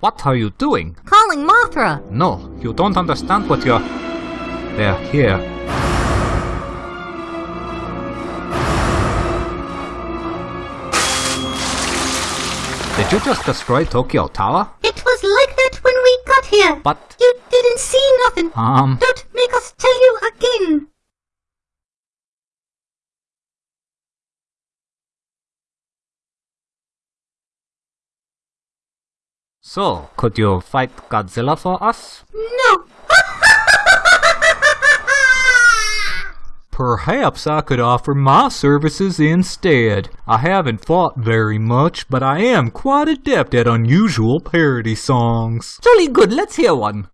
What are you doing? Calling Mothra. No, you don't understand what you're... They're here. Did you just destroy Tokyo Tower? It was like that when we got here. But... You didn't see nothing. Um... Don't make us tell you again. So, could you fight Godzilla for us? No. Perhaps I could offer my services instead. I haven't fought very much, but I am quite adept at unusual parody songs. Jolly good, let's hear one.